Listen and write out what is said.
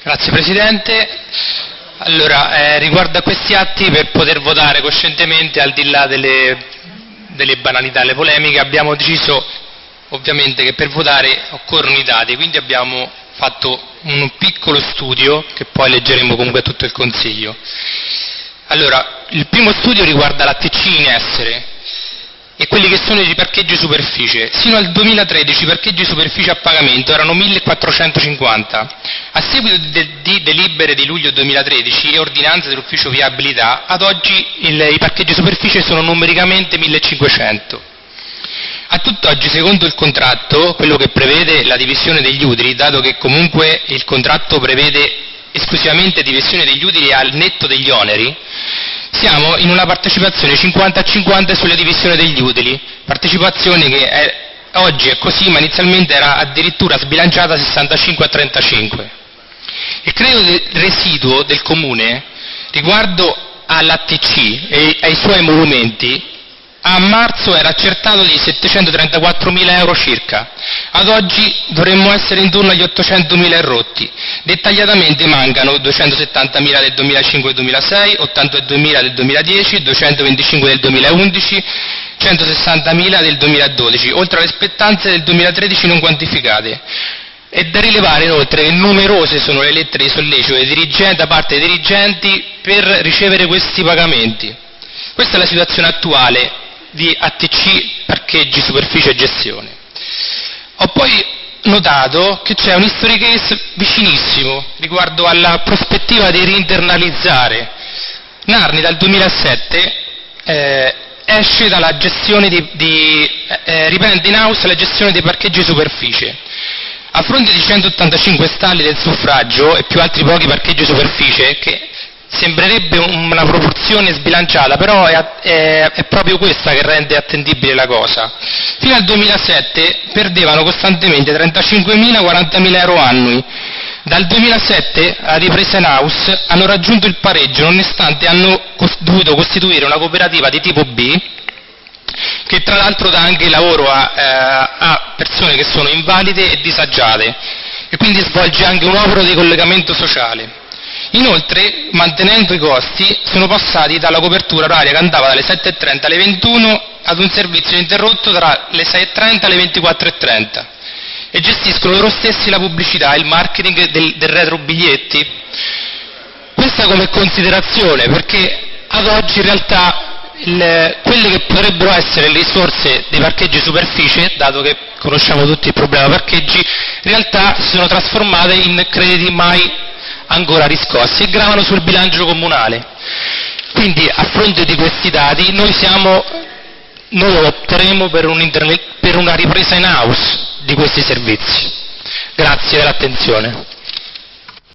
Grazie Presidente. Allora, eh, riguardo a questi atti, per poter votare coscientemente, al di là delle, delle banalità e le polemiche, abbiamo deciso ovviamente che per votare occorrono i dati, quindi abbiamo fatto un piccolo studio che poi leggeremo comunque a tutto il Consiglio. Allora, il primo studio riguarda la TC in essere e quelli che sono i parcheggi superficie. Sino al 2013 i parcheggi superficie a pagamento erano 1450. A seguito di delibere di luglio 2013 e ordinanze dell'ufficio viabilità, ad oggi il, i parcheggi superficie sono numericamente 1500. A tutt'oggi, secondo il contratto, quello che prevede la divisione degli utili, dato che comunque il contratto prevede esclusivamente divisione degli utili al netto degli oneri, siamo in una partecipazione 50 a 50 sulla divisione degli utili, partecipazione che è, oggi è così, ma inizialmente era addirittura sbilanciata 65 a 35. Il credito residuo del Comune riguardo all'ATC e ai suoi emolumenti a marzo era accertato di 734.000 euro circa, ad oggi dovremmo essere intorno agli 800.000 erotti. Dettagliatamente mancano 270.000 del 2005-2006, 82.000 del 2010, 225 del 2011, 160.000 del 2012, oltre alle spettanze del 2013 non quantificate. È da rilevare inoltre che numerose sono le lettere di sollecito da parte dei dirigenti per ricevere questi pagamenti. Questa è la situazione attuale di ATC, parcheggi, superficie e gestione. Ho poi notato che c'è un history case vicinissimo riguardo alla prospettiva di reinternalizzare. Narni dal 2007 eh, esce dalla gestione di, di eh, riprende in house la gestione dei parcheggi superficie. A fronte di 185 stalli del suffragio e più altri pochi parcheggi superficie, che Sembrerebbe una proporzione sbilanciata, però è, è, è, proprio questa che rende attendibile la cosa. Fino al 2007 perdevano costantemente 35.000-40.000 euro annui. Dal 2007 a ripresa in house hanno raggiunto il pareggio nonostante hanno dovuto costituire una cooperativa di tipo B che tra l'altro dà anche lavoro a, eh, a persone che sono invalide e disagiate e quindi svolge anche un opero di collegamento sociale. Inoltre, mantenendo i costi, sono passati dalla copertura oraria che andava dalle 7.30 alle 21 ad un servizio interrotto tra le 6.30 e le 24.30 e gestiscono loro stessi la pubblicità e il marketing del, del retro biglietti. Questa come considerazione, perché ad oggi in realtà il, quelle che potrebbero essere le risorse dei parcheggi superficie, dato che conosciamo tutti il problema parcheggi, in realtà si sono trasformate in crediti mai ancora riscossi e gravano sul bilancio comunale. Quindi a fronte di questi dati noi, siamo, noi opteremo per, un per una ripresa in house di questi servizi. Grazie dell'attenzione.